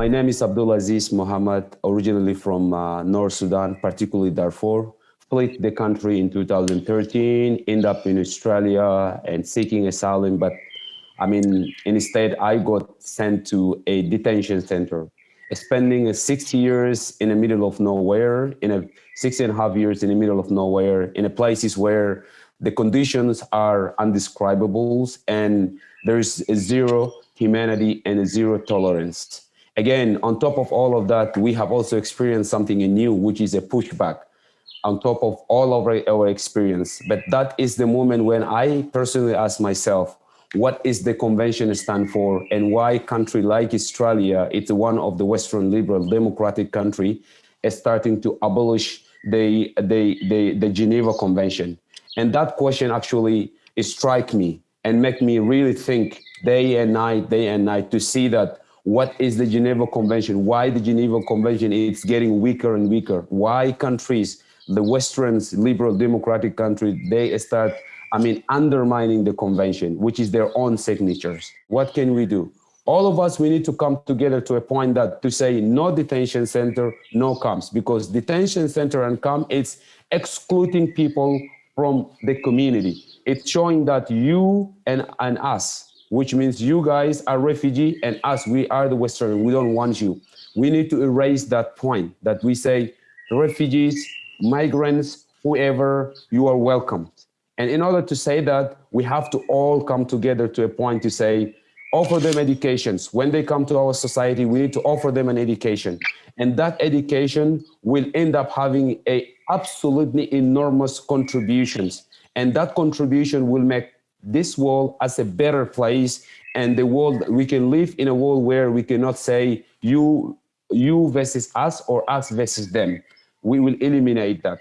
My name is Abdulaziz Mohammed, originally from uh, North Sudan, particularly Darfur. Fled the country in 2013, end up in Australia and seeking asylum, but I mean, instead I got sent to a detention center, spending six years in the middle of nowhere, in a six and a half years in the middle of nowhere, in a places where the conditions are undescribable and there's zero humanity and zero tolerance. Again, on top of all of that, we have also experienced something new, which is a pushback on top of all of our, our experience. But that is the moment when I personally ask myself, what is the convention stand for and why country like Australia, it's one of the Western liberal democratic country, is starting to abolish the, the, the, the Geneva Convention. And that question actually strike me and make me really think day and night, day and night to see that what is the Geneva Convention? Why the Geneva Convention is getting weaker and weaker? Why countries, the Western liberal democratic countries, they start, I mean, undermining the convention, which is their own signatures. What can we do? All of us, we need to come together to a point that to say no detention center, no camps, because detention center and camp, it's excluding people from the community. It's showing that you and, and us, which means you guys are refugee and us, we are the Western, we don't want you. We need to erase that point that we say refugees, migrants, whoever, you are welcome. And in order to say that, we have to all come together to a point to say, offer them educations. When they come to our society, we need to offer them an education. And that education will end up having a absolutely enormous contributions. And that contribution will make this world as a better place and the world we can live in a world where we cannot say you you versus us or us versus them. We will eliminate that